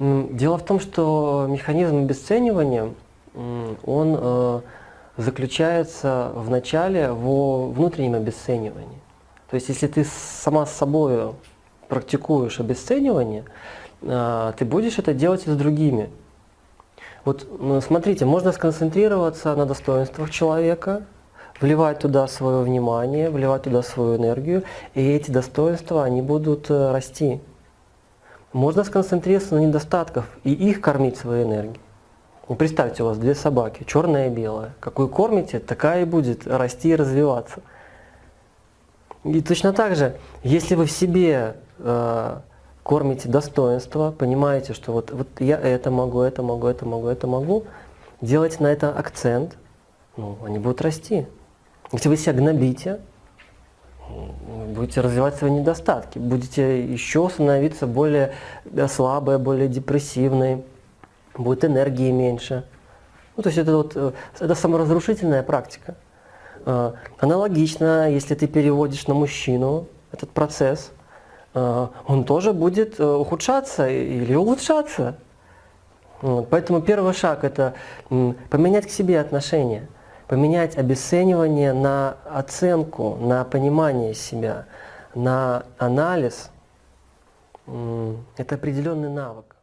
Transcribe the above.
Дело в том, что механизм обесценивания, он э, заключается в начале во внутреннем обесценивании. То есть если ты сама с собой практикуешь обесценивание, э, ты будешь это делать и с другими. Вот ну, смотрите, можно сконцентрироваться на достоинствах человека, вливать туда свое внимание, вливать туда свою энергию, и эти достоинства, они будут э, расти. Можно сконцентрироваться на недостатках и их кормить своей энергией. Ну, представьте, у вас две собаки, черная и белая. Какую кормите, такая и будет расти и развиваться. И точно так же, если вы в себе э, кормите достоинство, понимаете, что вот, вот я это могу, это могу, это могу, это могу, делайте на это акцент, ну, они будут расти. Если вы себя гнобите, будете развивать свои недостатки, будете еще становиться более слабой, более депрессивной, будет энергии меньше. Ну, то есть это, вот, э, это саморазрушительная практика. Э, аналогично, если ты переводишь на мужчину этот процесс, э, он тоже будет ухудшаться или улучшаться. Поэтому первый шаг – это поменять к себе отношения – поменять обесценивание на оценку, на понимание себя, на анализ – это определенный навык.